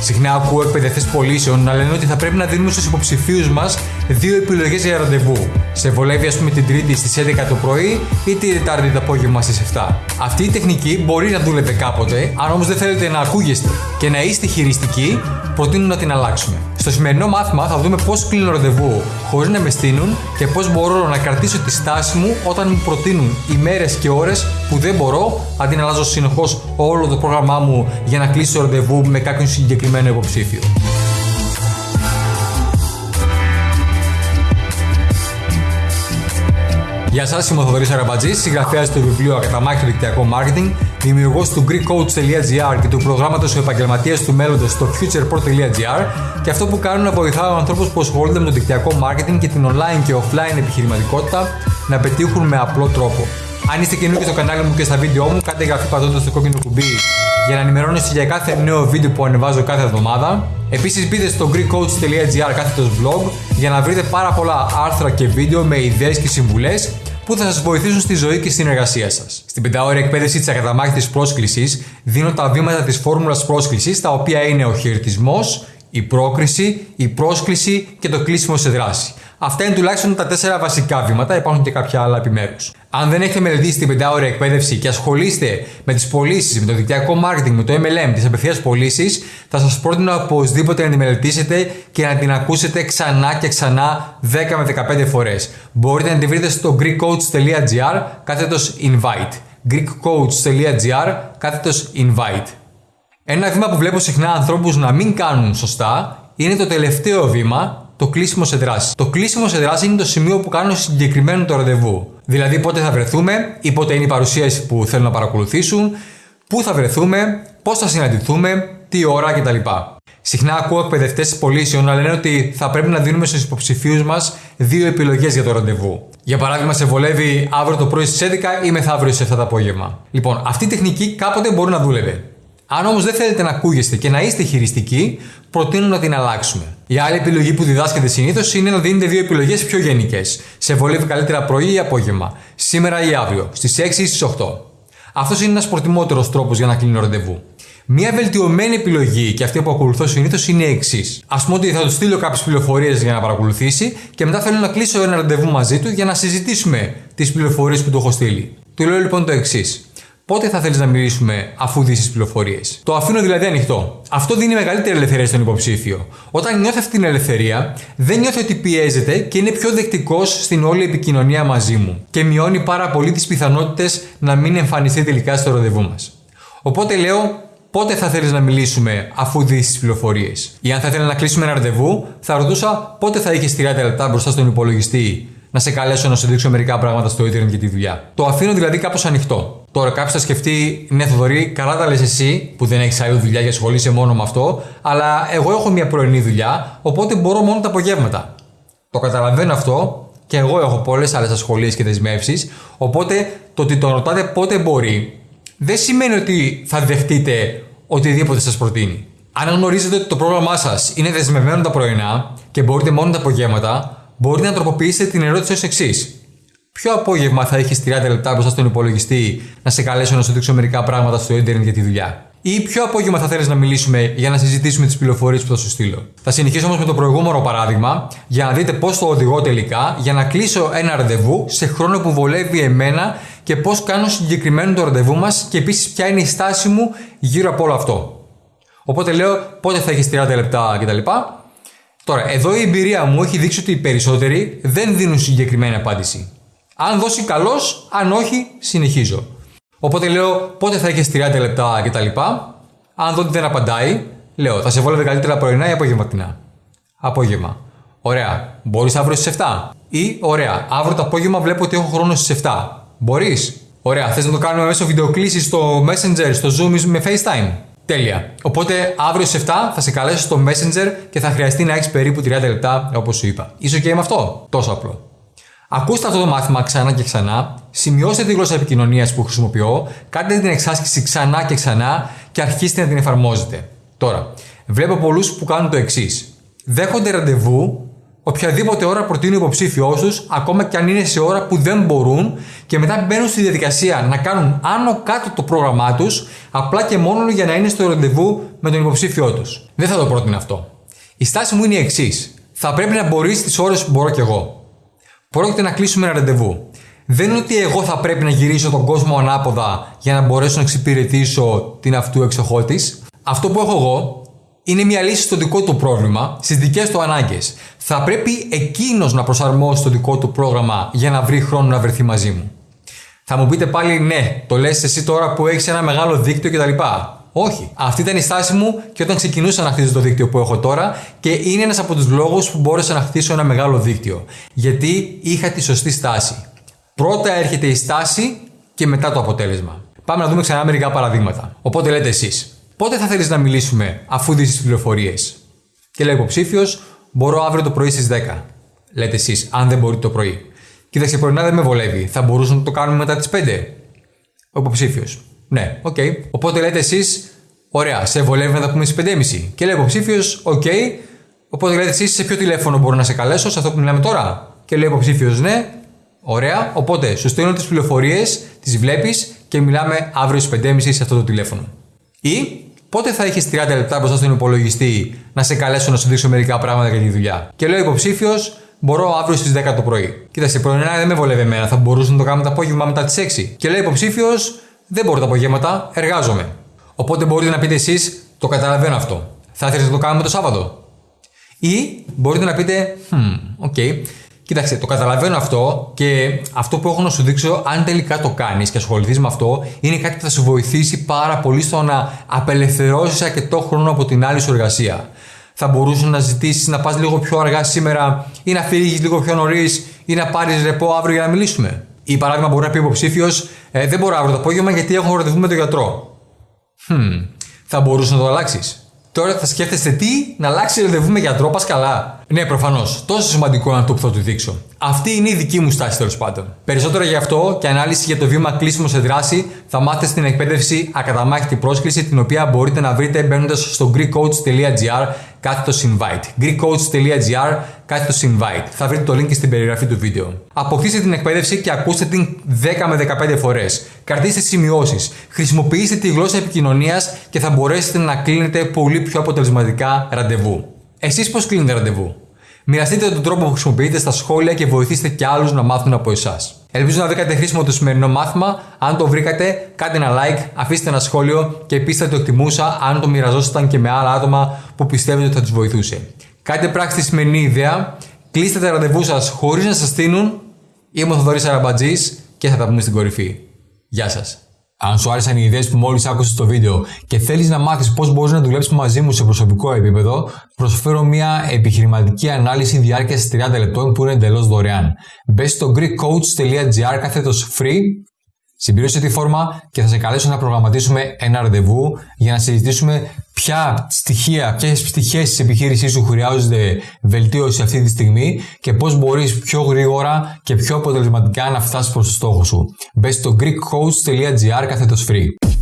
Συχνά ακούω εκπαιδευτές πωλήσεων να λένε ότι θα πρέπει να δίνουμε στους υποψηφίους μας δύο επιλογές για ραντεβού. Σε βολεύει, ας πούμε, την Τρίτη στις 11 το πρωί ή την Τετάρτη το απόγευμα στις 7. Αυτή η τεχνική μπορεί να δούλευε κάποτε, αν όμως δεν θέλετε να ακούγεστε και να είστε χειριστικοί, προτείνω να την αλλάξουμε. Στο σημερινό μάθημα θα δούμε πώς κλείνω ραντεβού χωρίς να με στείλουν και πώς μπορώ να κρατήσω τη στάση μου όταν μου προτείνουν ημέρε και ώρες που δεν μπορώ, αντί να αλλάζω συνεχώς όλο το πρόγραμμά μου για να κλείσω ραντεβού με κάποιον συγκεκριμένο υποψήφιο. Γεια σας, είμαι ο Θοδωρής Αραμπατζής, συγγραφέας του βιβλίου Ακαταμάχητο Δικτυακό Marketing, δημιουργός του GreekCoach.gr και του προγράμματος Ο Επαγγελματία του Μέλλοντος στο futurepro.gr και αυτό που κάνω να βοηθάω ανθρώπους που ασχολούνται με το δικτυακό marketing και την online και offline επιχειρηματικότητα να πετύχουν με απλό τρόπο. Αν είστε καινούργιοι στο κανάλι μου και στα βίντεο μου, κάντε εγγραφή πατώντας το κόκκινο κουμπί για να ενημερώνεστε για κάθε νέο βίντεο που ανεβάζω κάθε εβδομάδα. Επίσης μπείτε στο greekcoach.gr κάθετος blog για να βρείτε πάρα πολλά άρθρα και βίντεο με ιδέες και συμβουλές που θα σας βοηθήσουν στη ζωή και στην εργασία σας. Στην πεντάωρη εκπαίδευση της ακαταμάχητης πρόσκλησης δίνω τα βήματα της φόρμουλας πρόσκλησης τα οποία είναι ο χαιρετισμός, η πρόκριση, η πρόσκληση και το κλείσιμο σε δράση. Αυτά είναι τουλάχιστον τα τέσσερα βασικά βήματα, υπάρχουν και κάποια άλλα επιμέρους. Αν δεν έχετε μελετήσει την πεντάωρη εκπαίδευση και ασχολείστε με τις πωλήσεις, με το δικτυακό marketing, με το MLM, τις απευθείας πωλήσεις, θα σας πρότεινα οπωσδήποτε να τη μελετήσετε και να την ακούσετε ξανά και ξανά 10 με 15 φορές. Μπορείτε να τη βρείτε στο greekcoach.gr κάθετος invite. greekcoach.gr κάθετος invite. Ένα βήμα που βλέπω συχνά ανθρώπους να μην κάνουν σωστά είναι το τελευταίο βήμα το κλείσιμο σε δράση. Το κλείσιμο σε δράση είναι το σημείο που κάνω συγκεκριμένο το ραντεβού. Δηλαδή πότε θα βρεθούμε ή πότε είναι η παρουσίαση που θέλουν να παρακολουθήσουν, πού θα βρεθούμε, πώς θα συναντηθούμε, τι ώρα κτλ. Συχνά ακούω εκπαιδευτές πωλήσεων να λένε ότι θα πρέπει να δίνουμε στους υποψηφίους μας δύο επιλογές για το ραντεβού. Για παράδειγμα, σε βολεύει αύριο το πρωί στις 11 ή μεθαύριο στι 7 το απόγευμα. Λοιπόν, αυτή η τεχνική κάποτε μπορεί να δούλευε. Αν όμως δεν θέλετε να ακούγεστε και να είστε χειριστικοί, προτείνω να την αλλάξουμε. Η άλλη επιλογή που διδάσκεται συνήθως είναι να δίνετε δύο επιλογές πιο γενικές. Σε βολεύει καλύτερα πρωί ή απόγευμα, σήμερα ή αύριο, στις 6 ή στις 8. Αυτός είναι ένας προτιμότερος τρόπος για να κλείνω ραντεβού. Μία βελτιωμένη επιλογή και αυτή που ακολουθώ συνήθως είναι η εξής. Α πούμε ότι θα του στείλω κάποιες πληροφορίες για να παρακολουθήσει και μετά θέλω να κλείσω ένα ραντεβού μαζί του για να συζητήσουμε τις πληροφορίες που του έχω στείλει. Του λέω λοιπόν το εξής. Πότε θα θέλεις να μιλήσουμε αφού δεις τις πληροφορίες; Το αφήνω δηλαδή ανοιχτό. Αυτό δίνει μεγαλύτερη ελευθερία στον υποψήφιο. Όταν νιώθει αυτή την ελευθερία, δεν νιώθει ότι πιέζεται και είναι πιο δεκτικός στην όλη επικοινωνία μαζί μου. Και μειώνει πάρα πολύ τις πιθανότητες να μην εμφανιστεί τελικά στο ραντεβού μας. Οπότε λέω, πότε θα θέλεις να μιλήσουμε αφού δεις τις πληροφορίες; Ή αν θα ήθελα να κλείσουμε ένα ραντεβού, θα ρωτούσα πότε θα είχες 30 λεπτά μπροστά στον υπολογιστή να σε καλέσω να σου δείξω μερικά πράγματα στο Ιντερνετ για τη δουλειά. Το αφήνω δηλαδή κάπως ανοιχτό. Τώρα κάποιος θα σκεφτεί, ναι, Θοδωρή, καλά τα λες εσύ που δεν έχεις άλλη δουλειά και ασχολείσαι μόνο με αυτό, αλλά εγώ έχω μια πρωινή δουλειά, οπότε μπορώ μόνο τα απογεύματα. Το καταλαβαίνω αυτό και εγώ έχω πολλές άλλες ασχολίες και δεσμεύσεις, οπότε το ότι τον ρωτάτε πότε μπορεί δεν σημαίνει ότι θα δεχτείτε οτιδήποτε σας προτείνει. Αν γνωρίζετε ότι το πρόγραμμά σας είναι δεσμευμένο τα πρωινά και μπορείτε μόνο τα απογεύματα, μπορείτε να τροποποιήσετε την ερώτηση ως εξής. Ποιο απόγευμα θα έχεις 30 λεπτά μπροστά στον υπολογιστή να σε καλέσω να σου δείξω μερικά πράγματα στο Ιντερνετ για τη δουλειά; Ή ποιο απόγευμα θα θέλεις να μιλήσουμε για να συζητήσουμε τις πληροφορίες που θα σου στείλω; Θα συνεχίσω όμως με το προηγούμενο παράδειγμα για να δείτε πώς το οδηγώ τελικά για να κλείσω ένα ραντεβού σε χρόνο που βολεύει εμένα και πώς κάνω συγκεκριμένο το ραντεβού μας και επίσης ποια είναι η στάση μου γύρω από όλο αυτό. Οπότε λέω πότε θα έχεις 30 λεπτά κτλ. Τώρα, εδώ η εμπειρία μου έχει δείξει ότι οι περισσότεροι δεν δίνουν συγκεκριμένη απάντηση. Αν δώσει καλώ, αν όχι, συνεχίζω. Οπότε λέω πότε θα έχεις 30 λεπτά κτλ. Αν δω ότι δεν απαντάει, λέω θα σε βόλευε καλύτερα πρωινά ή απογευματινά. Απόγευμα. Ωραία. Μπορείς αύριο στις 7. Ή ωραία. Αύριο το απόγευμα βλέπω ότι έχω χρόνο στις 7. Μπορείς; Ωραία. Θες να το κάνουμε μέσω βιντεοκλήσης στο Messenger, στο Zoom ή με FaceTime; Τέλεια. Οπότε αύριο στις 7 θα σε καλέσω στο Messenger και θα χρειαστεί να έχεις περίπου 30 λεπτά όπως σου είπα. Είσαι OK με αυτό; Τόσο απλό. Ακούστε αυτό το μάθημα ξανά και ξανά, σημειώστε τη γλώσσα επικοινωνίας που χρησιμοποιώ, κάντε την εξάσκηση ξανά και ξανά και αρχίστε να την εφαρμόζετε. Τώρα, βλέπω πολλούς που κάνουν το εξής. Δέχονται ραντεβού, οποιαδήποτε ώρα προτείνει ο υποψήφιό τους, ακόμα και αν είναι σε ώρα που δεν μπορούν, και μετά μπαίνουν στη διαδικασία να κάνουν άνω κάτω το πρόγραμμά τους, απλά και μόνο για να είναι στο ραντεβού με τον υποψήφιό τους. Δεν θα το πρότεινα αυτό. Η στάση μου είναι η εξής. Θα πρέπει να μπορείς τις ώρες που μπορώ κι εγώ. Πρόκειται να κλείσουμε ένα ραντεβού. Δεν είναι ότι εγώ θα πρέπει να γυρίσω τον κόσμο ανάποδα για να μπορέσω να εξυπηρετήσω την αυτού εξοχό Αυτό που έχω εγώ είναι μια λύση στο δικό του πρόβλημα, στις δικές του ανάγκες. Θα πρέπει εκείνος να προσαρμόσει το δικό του πρόγραμμα για να βρει χρόνο να βρεθεί μαζί μου. Θα μου πείτε πάλι ναι, το λες εσύ τώρα που έχεις ένα μεγάλο δίκτυο κτλ. Όχι. Αυτή ήταν η στάση μου και όταν ξεκινούσα να χτίζω το δίκτυο που έχω τώρα και είναι ένας από τους λόγους που μπόρεσα να χτίσω ένα μεγάλο δίκτυο. Γιατί είχα τη σωστή στάση. Πρώτα έρχεται η στάση και μετά το αποτέλεσμα. Πάμε να δούμε ξανά μερικά παραδείγματα. Οπότε λέτε εσείς, πότε θα θέλεις να μιλήσουμε αφού δεις τις πληροφορίες; Και λέει υποψήφιος, μπορώ αύριο το πρωί στις 10. Λέτε εσείς, αν δεν μπορείτε το πρωί. Κοίταξε, πρωινά δεν με βολεύει. Θα μπορούσαμε να το κάνουμε μετά τις 5. Ο υποψήφιος. Ναι, OK. Okay. Οπότε λέτε εσείς, ωραία, σε βολεύει να τα πούμε στις 5.30. Και λέει ο υποψήφιος, OK. Okay. Οπότε λέτε εσείς, σε ποιο τηλέφωνο μπορώ να σε καλέσω, σε αυτό που μιλάμε τώρα. Και λέει ο υποψήφιος, ναι, ωραία. Οπότε σου στέλνω τις πληροφορίες, τις βλέπεις και μιλάμε αύριο στις 5.30 σε αυτό το τηλέφωνο. Ή πότε θα έχεις 30 λεπτά μπροστά στον υπολογιστή να σε καλέσω να σου δείξω μερικά πράγματα για τη δουλειά. Και λέει ο υποψήφιος, μπορώ αύριο στις 10 το πρωί. Κοίταξε, πρωινά δεν με βολεύει εμένα, θα μπορούσε να το κάνουμε το απόγευμα μετά τις 6. Και λέει υποψήφιος, δεν μπορώ τα απογεύματα, εργάζομαι. Οπότε μπορείτε να πείτε εσείς, το καταλαβαίνω αυτό. Θα ήθελε να το κάνουμε το Σάββατο. Ή μπορείτε να πείτε, χμ, OK, okay. Κοίταξε, το καταλαβαίνω αυτό και αυτό που έχω να σου δείξω, αν τελικά το κάνεις και ασχοληθείς με αυτό, είναι κάτι που θα σου βοηθήσει πάρα πολύ στο να απελευθερώσεις αρκετό χρόνο από την άλλη σου εργασία. Θα μπορούσες να ζητήσεις να πας λίγο πιο αργά σήμερα ή να φύγεις λίγο πιο νωρίς ή να πάρεις ρεπό αύριο για να μιλήσουμε. Ή παράδειγμα, μπορεί να πει υποψήφιος, ε, δεν μπορώ αύριο το απόγευμα γιατί έχω ραντεβού με τον γιατρό. Hm, θα μπορούσε να το αλλάξεις. Τώρα θα σκέφτεστε τι, να αλλάξει ραντεβού με γιατρό, πας καλά. Ναι, προφανώς. Τόσο σημαντικό είναι αυτό που θα του δείξω. Αυτή είναι η δική μου στάση τέλος πάντων. Περισσότερα γι' αυτό και ανάλυση για το βήμα κλείσιμο σε δράση θα μάθετε στην εκπαίδευση Ακαταμάχητη πρόσκληση, την οποία μπορείτε να βρείτε μπαίνοντας στο greekcoach.gr κάθετος invite. greekcoach.gr κάθετος invite. Θα βρείτε το link στην περιγραφή του βίντεο. Αποκτήστε την εκπαίδευση και ακούστε την 10 με 15 φορές. Κρατήστε σημειώσεις. Χρησιμοποιήστε τη γλώσσα επικοινωνίας και θα μπορέσετε να κλείνετε πολύ πιο αποτελεσματικά ραντεβού. Εσείς πώς κλείνετε ραντεβού; Μοιραστείτε τον τρόπο που χρησιμοποιείτε στα σχόλια και βοηθήστε και άλλους να μάθουν από εσάς. Ελπίζω να βρήκατε χρήσιμο το σημερινό μάθημα. Αν το βρήκατε, κάντε ένα like, αφήστε ένα σχόλιο και επίση θα το εκτιμούσα αν το μοιραζόσασταν και με άλλα άτομα που πιστεύετε ότι θα τους βοηθούσε. Κάντε πράξη τη σημερινή ιδέα, κλείστε τα ραντεβού σας χωρίς να σας στείλουν. Είμαι ο Θοδωρή Αραμπατζή και θα τα πούμε στην κορυφή. Γεια σας. Αν σου άρεσαν οι ιδέες που μόλις άκουσες στο βίντεο και θέλεις να μάθεις πώς μπορείς να δουλέψεις μαζί μου σε προσωπικό επίπεδο, προσφέρω μια επιχειρηματική ανάλυση διάρκειας 30 λεπτών που είναι εντελώς δωρεάν. Μπες στο greekcoach.gr κάθετος free Συμπλήρωσε τη φόρμα και θα σε καλέσω να προγραμματίσουμε ένα ραντεβού για να συζητήσουμε ποια στοιχεία, ποιες πτυχές της επιχείρησής σου χρειάζονται βελτίωση αυτή τη στιγμή και πώς μπορείς πιο γρήγορα και πιο αποτελεσματικά να φτάσεις προς το στόχο σου. Μπες στο greekcoach.gr κάθετος free.